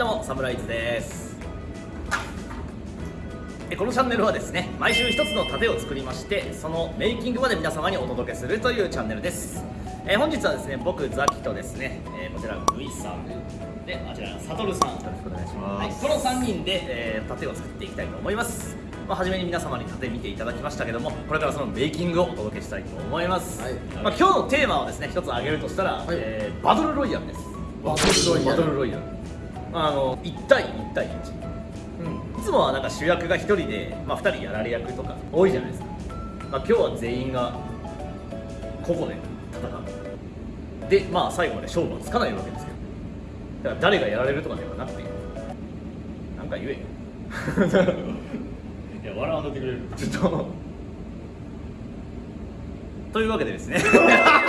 はいどうもサムライズです。えこのチャンネルはですね毎週一つの盾を作りましてそのメイキングまで皆様にお届けするというチャンネルです。え本日はですね僕ザキとですね、えこちらグイさんであちらサトルさん。よろしくお願いします、はい、この3人で、えー盾を作っていきたいと思います。まあ、初めに皆様に盾見ていただきましたけどもこれからそのメイキングをお届けしたいと思います、はい。まあ、今日のテーマをですね一つ挙げるとしたら、えーバトルロイヤルです。バトルロイヤルあ、あの1対1対1いつもはなんか主役が1人で、まあ、2人やられ役とか多いじゃないですか、まあ、今日は全員が個々で戦う。でまあ最後まで勝負はつかないわけですけどだから誰がやられるとかではなくてなんか言えよ。いや笑わんとってくれる。ちょっと。というわけでですね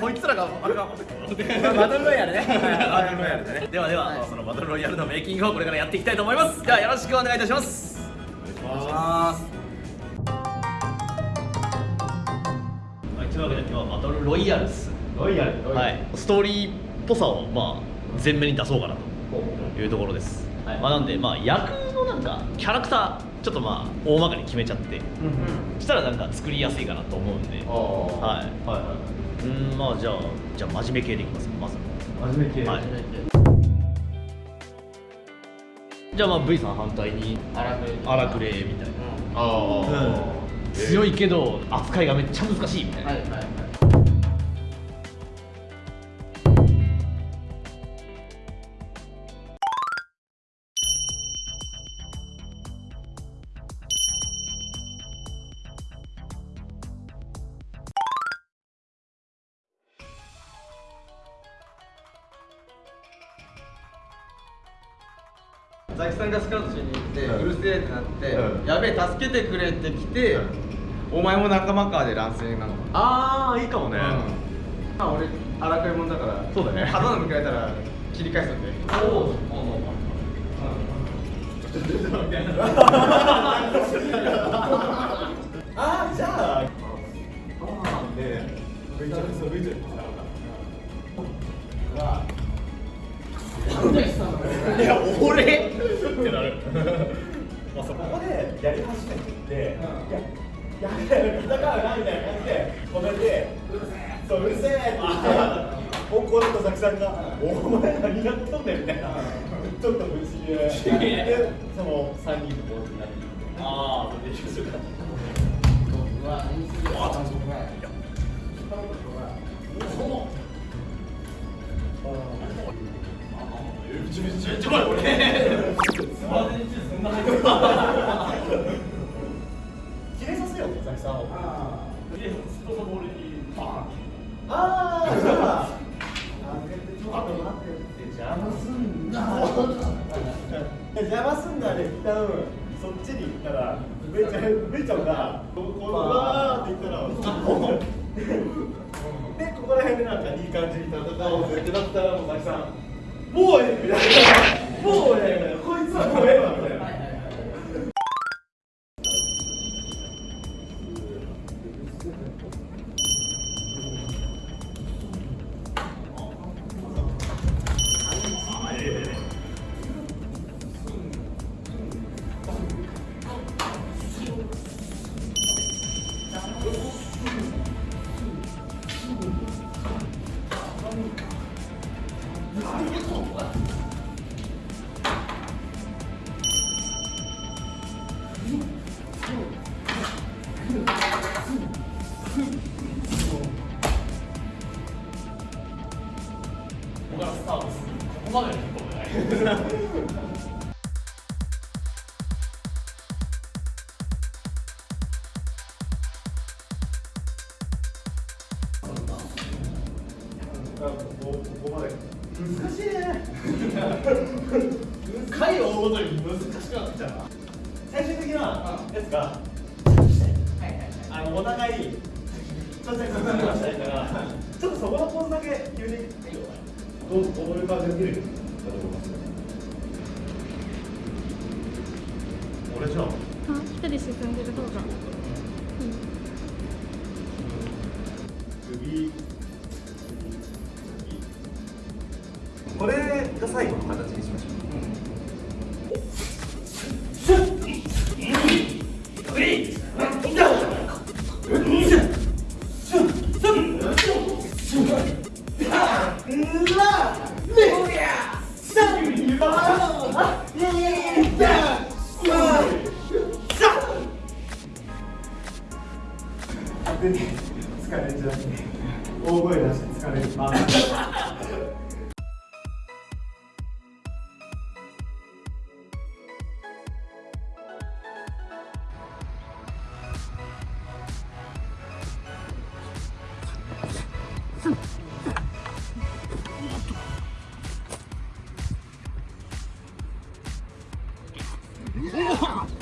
こいつらがあれかバトルロイヤルね。バトルロイヤルでねではでは、そのバトルロイヤルのメイキングをこれからやっていきたいと思います。ではよろしくお願いいたします。お願いします。はい、というわけで今日はバトルロイヤルですロイヤル。はい、ストーリーっぽさをまあ前面に出そうかなというところです、はい。まあ、なんでまあ役のなんかキャラクターちょっとまあ大まかに決めちゃって。そしたらなんか作りやすいかなと思うんで。あはい。はいはうんまあじゃあじゃあ真面目系でいきますかまず。い初めてはい。じゃあまあ V さん反対に荒くれ。みたいな、ああ強いけど扱いがめっちゃ難しいみたいな、はいはいやべえ助けてくれって来て、お前も仲間かで乱戦なの、ああいいかもね。まあ俺荒くれ者だからそうだね。刀向かれたら切り返すんで。おおああじゃあそうルイちゃんいや俺ってなるまあそこでやり始めてって、いややべえ戦うなみたいな感じで止めてそううるせえって言って怒るとザキさんが「お前何やっとんねん」みたいなちょっと不思議ででその3人でこうなっていってああそれで一緒かうわ何するあちゃんとちょちょちょ俺スマートにそんな入ってる切れさせようザキさんをでストボールにバーンああじゃああと待って邪魔すんな邪魔すんなで一旦そっちに行ったらめちゃめちゃんがこうこうわーって言ったらでここら辺でなんかいい感じに戦おうぜってなったらもうザキさんもうええみたいなもうええみたいなここまで。難しいね。回を追うごとに難しくなってきたな。最終的なやつがあのお互いちょっとしたいからちょっとそこのポーズだけ言うてどうどういう感じで見るかと思います。俺じゃああ、一人進んでる方が。首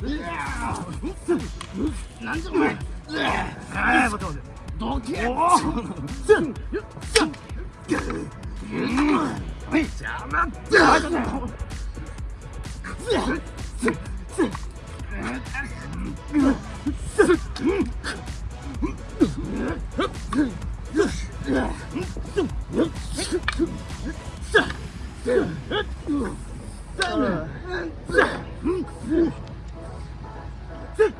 なんじゃお前ああ待て待てどけおおせんよっせん邪魔だうん。Dude!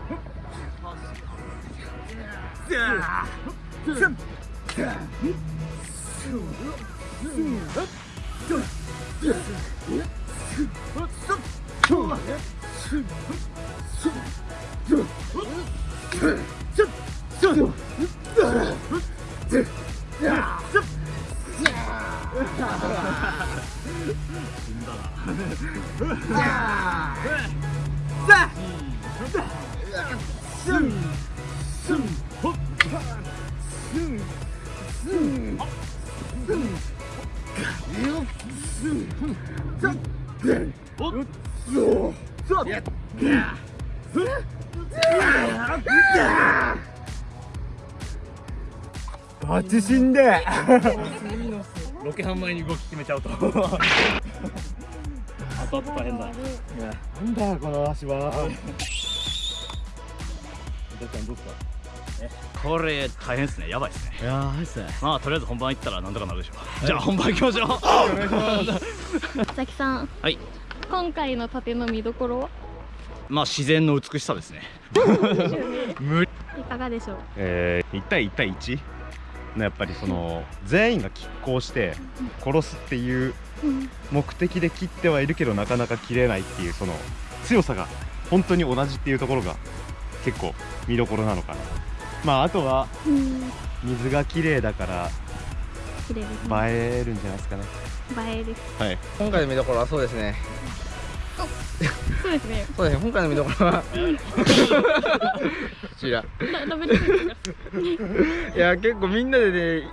バチ死んで。ロケハン前に動き決めちゃうと。後々大変だなんだよこの足はこれ大変ですね。やばいですね。いやーはいっすね。まあとりあえず本番行ったらなんとかなるでしょう、じゃあ本番行きましょう。佐々木さん。はい。今回の盾の見どころは？まあ自然の美しさですね。いかがでしょう？えー、1対1対1のやっぱりその全員が拮抗して殺すっていううん目的で切ってはいるけどなかなか切れないっていうその強さが本当に同じっていうところが結構見どころなのかな。まああとはうん。水が綺麗だから映えるんじゃないですかね。映えですはい。今回の見どころはそうですねそうですね。そうですね。今回の見どころは。こちらい。や結構みんなでね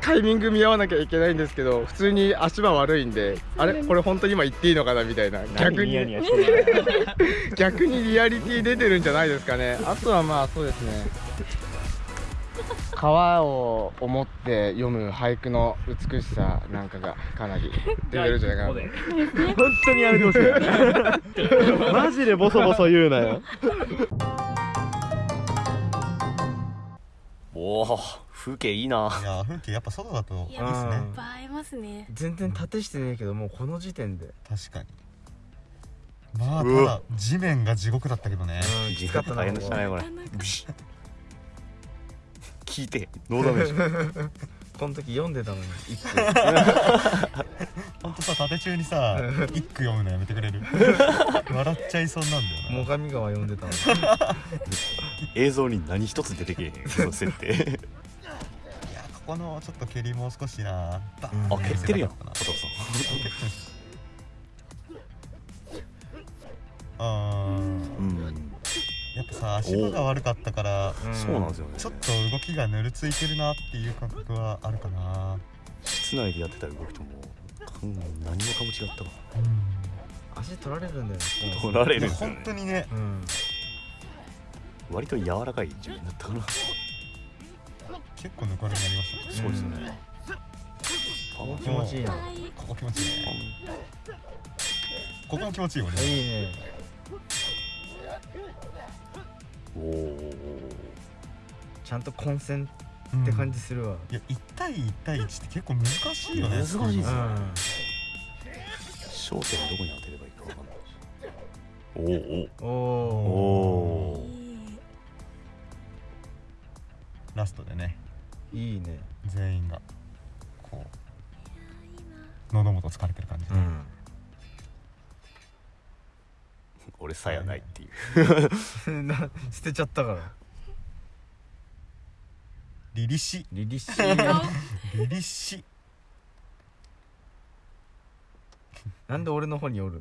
タイミング見合わなきゃいけないんですけど普通に足場悪いんであれ？これ本当に今言っていいのかなみたいな。逆に。逆にリアリティ出てるんじゃないですかね。あとはまあそうですね川を思って読む俳句の美しさなんかがかなり出てるんじゃないかな。と 本当にやめてほしいマジでボソボソ言うなよ。おお風景いいな。いや風景やっぱ外だといいですね。映えますね。全然縦してねえけどもうこの時点で。確かに。まあただ地面が地獄だったけどね。きつかったな大変でしたねこれ聞いて。ノーダメージ。この時読んでたのに一句。ほんとさ縦中にさ 一句読むのやめてくれる？笑っちゃいそうになんだよな。最上川読んでたのに。映像に何一つ出てけえへん。その設定。いやここのちょっと蹴りもう少しな。バーンあ蹴ってるやん見せたか佐藤さん。うんやっぱさ足場が悪かったからそうなんですよね。ちょっと動きがぬるついてるなっていう感覚はあるかな。室内でやってた動きともうん何もかも違ったわ。足取られるんだよね取られるんですよね。本当にね。うん。割と柔らかい地面だったかな。結構ぬかるになりましたね。そうですね。ここ気持ちいいな。ここ気持ちいいね。ここも気持ちいいよね。いいねちゃんと混戦って感じするわ。いや1対1対1って結構難しいよね難しいですよ。うん焦点どこに当てればいいかわかんないおおおおおラストでね。いいね。全員がこう喉元疲れてる感じで、俺さやないっていう。な 捨てちゃったから。リリシリリシリリシなんで俺の方におる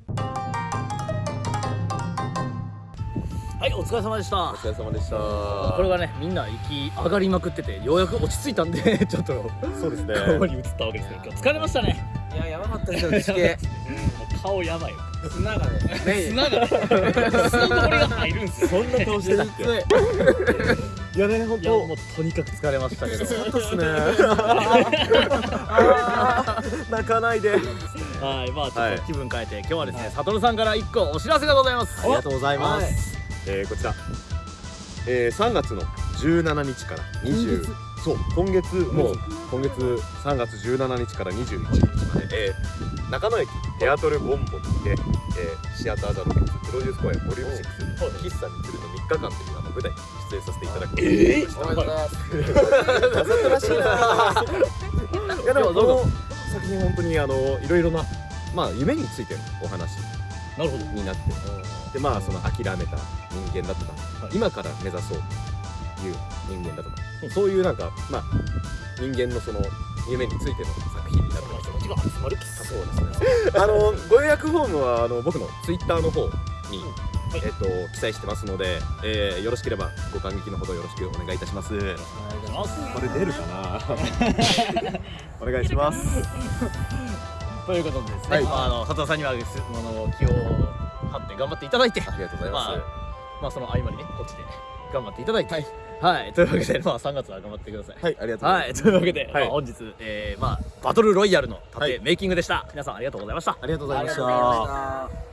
はいお疲れ様でした。お疲れ様でした。これがねみんな息上がりまくっててようやく落ち着いたんで ちょっと。そうですね。顔に映ったわけですけど今日疲れましたね。いややばかったですよ 地形顔やばいよ砂がね。砂がね砂が入るんですよ。そんな顔してたっけ？いやね本いやもうとにかく疲れましたけど。そうですね。泣かないで。はいまあちょはい。っと気分変えて今日はですねサトルさんから一個お知らせがございます。ありがとうございます、えーこちら、えー、3月の17日から20そう今月もう今月3月17日から21日まで、えー中野駅テアトルボンボンにて、えーシアターザロプロデュース公演ボリューム6喫茶に来るの3日間というあの舞台に出演させていただくことになりましたおめでとうございます。わざとらしいないやでもこの作品本当にあのいろいろなまあ夢についてのお話なるほど。になって。でまあその諦めた人間だとか、はい。今から目指そうという人間だとか、そういうなんかまあ人間のその夢についての作品になってます気持ちが集まるそうですねあのご予約フォームはあの僕のツイッターの方に、はい。えっと記載してますので、えーよろしければご感激のほどよろしくお願いいたします。お願い。しますこれ出るかな？お願いします。ということでですね、はい。まあ、あの佐藤さんにはですあの気を張って頑張っていただいてありがとうございます、ままあその合間にねこっちで頑張っていただいてはい、というわけでまあ3月は頑張ってください。はいありがとうございます、はい、というわけで、はい。まあ、本日、えーまあ、バトルロイヤルの盾、はい。メイキングでした。皆さんありがとうございました。ありがとうございました